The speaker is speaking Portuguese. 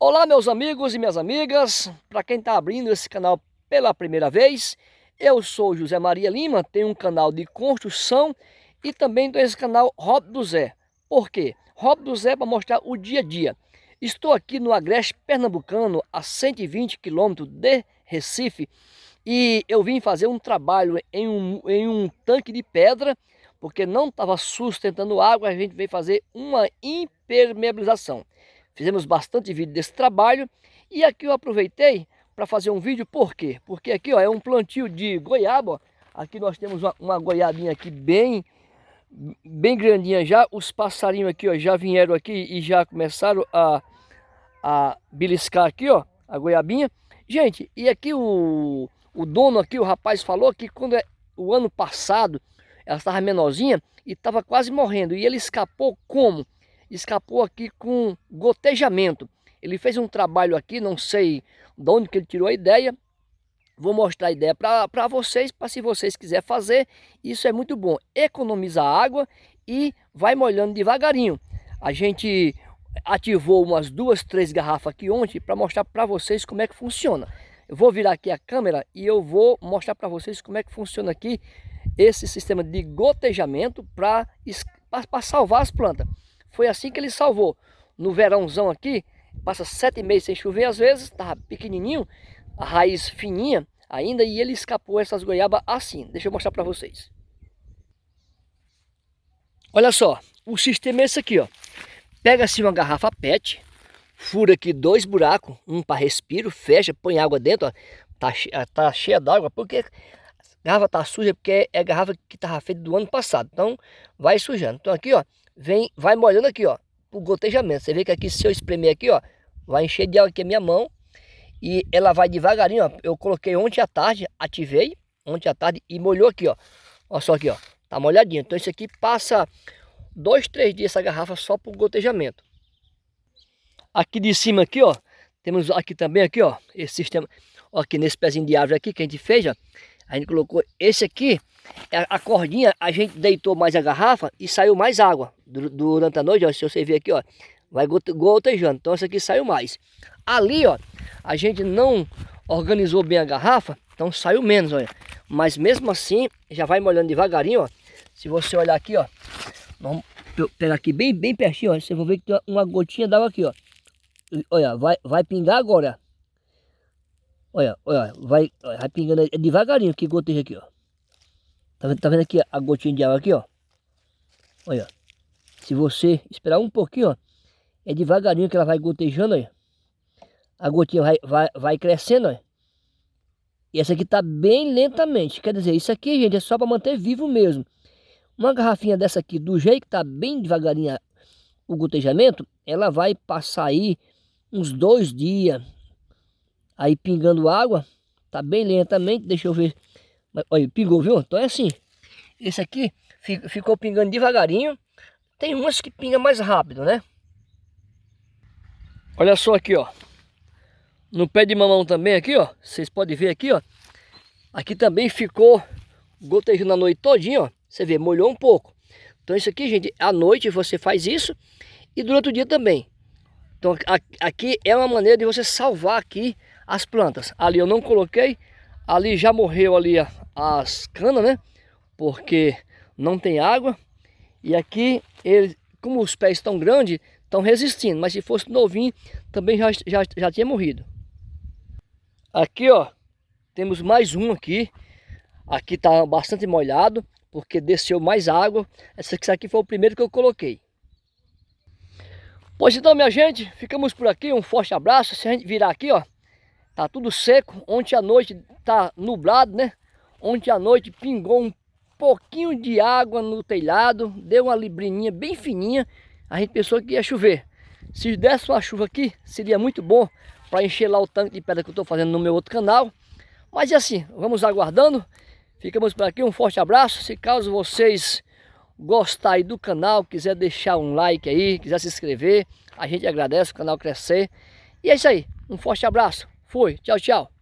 Olá meus amigos e minhas amigas, para quem está abrindo esse canal pela primeira vez, eu sou José Maria Lima, tenho um canal de construção e também tenho esse canal Rob do Zé. Por quê? Rob do Zé para mostrar o dia a dia. Estou aqui no Agreste Pernambucano, a 120 quilômetros de Recife, e eu vim fazer um trabalho em um, em um tanque de pedra, porque não estava sustentando água, a gente veio fazer uma impermeabilização. Fizemos bastante vídeo desse trabalho e aqui eu aproveitei para fazer um vídeo, por quê? Porque aqui ó, é um plantio de goiaba, ó. aqui nós temos uma, uma goiabinha aqui bem, bem grandinha já, os passarinhos aqui ó, já vieram aqui e já começaram a, a beliscar aqui ó, a goiabinha. Gente, e aqui o, o dono aqui, o rapaz falou que quando é, o ano passado ela estava menorzinha e estava quase morrendo e ele escapou como? Escapou aqui com gotejamento. Ele fez um trabalho aqui, não sei de onde que ele tirou a ideia. Vou mostrar a ideia para vocês, para se vocês quiserem fazer. Isso é muito bom. Economiza água e vai molhando devagarinho. A gente ativou umas duas, três garrafas aqui ontem para mostrar para vocês como é que funciona. Eu vou virar aqui a câmera e eu vou mostrar para vocês como é que funciona aqui esse sistema de gotejamento para salvar as plantas. Foi assim que ele salvou. No verãozão aqui, passa sete meses sem chover às vezes, estava pequenininho, a raiz fininha ainda, e ele escapou essas goiabas assim. Deixa eu mostrar para vocês. Olha só, o sistema é esse aqui, ó. Pega-se uma garrafa PET, fura aqui dois buracos, um para respiro, fecha, põe água dentro, ó. Tá, tá cheia d'água, porque a garrafa tá suja, porque é a garrafa que estava feita do ano passado. Então, vai sujando. Então aqui, ó, vem, vai molhando aqui, ó, o gotejamento. Você vê que aqui, se eu espremer aqui, ó, vai encher de água aqui a minha mão. E ela vai devagarinho, ó. Eu coloquei ontem à tarde, ativei ontem à tarde e molhou aqui, ó. Olha só aqui, ó. Tá molhadinho. Então isso aqui passa dois, três dias essa garrafa só para o gotejamento. Aqui de cima aqui, ó. Temos aqui também aqui, ó. Esse sistema. Ó, aqui nesse pezinho de árvore aqui que a gente fez, ó. A gente colocou esse aqui a cordinha, a gente deitou mais a garrafa e saiu mais água durante a noite, ó, se você ver aqui, ó, vai gotejando, então essa aqui saiu mais. Ali, ó, a gente não organizou bem a garrafa, então saiu menos, olha. Mas mesmo assim, já vai molhando devagarinho, ó. Se você olhar aqui, ó, vamos pegar aqui bem, bem pertinho, ó, você vai ver que tem uma gotinha d'água aqui, ó. Olha, vai, vai pingar agora. Olha, olha, vai, vai pingando devagarinho que goteja aqui, ó. Tá vendo, tá vendo aqui a gotinha de água aqui, ó? Olha, se você esperar um pouquinho, ó, é devagarinho que ela vai gotejando, olha. A gotinha vai, vai, vai crescendo, olha. E essa aqui tá bem lentamente. Quer dizer, isso aqui, gente, é só para manter vivo mesmo. Uma garrafinha dessa aqui, do jeito que tá bem devagarinho o gotejamento, ela vai passar aí uns dois dias. Aí pingando água, tá bem lentamente. Deixa eu ver Olha, pingou, viu? Então é assim. Esse aqui ficou pingando devagarinho. Tem umas que pinga mais rápido, né? Olha só aqui, ó. No pé de mamão também aqui, ó. Vocês podem ver aqui, ó. Aqui também ficou gotejando a noite todinha, ó. Você vê, molhou um pouco. Então isso aqui, gente, à noite você faz isso e durante o dia também. Então aqui é uma maneira de você salvar aqui as plantas. Ali eu não coloquei, ali já morreu ali as canas, né? Porque não tem água. E aqui, ele, como os pés estão grandes, estão resistindo. Mas se fosse novinho, também já, já, já tinha morrido. Aqui, ó, temos mais um aqui. Aqui está bastante molhado, porque desceu mais água. Esse aqui foi o primeiro que eu coloquei. Pois então, minha gente, ficamos por aqui. Um forte abraço. Se a gente virar aqui, ó, tá tudo seco. Ontem à noite tá nublado, né? Ontem à noite pingou um pouquinho de água no telhado, deu uma librininha bem fininha, a gente pensou que ia chover. Se desse uma chuva aqui, seria muito bom para encher lá o tanque de pedra que eu estou fazendo no meu outro canal. Mas é assim, vamos aguardando. Ficamos por aqui, um forte abraço. Se caso vocês gostarem do canal, quiser deixar um like aí, quiser se inscrever, a gente agradece o canal crescer. E é isso aí, um forte abraço. Fui, tchau, tchau.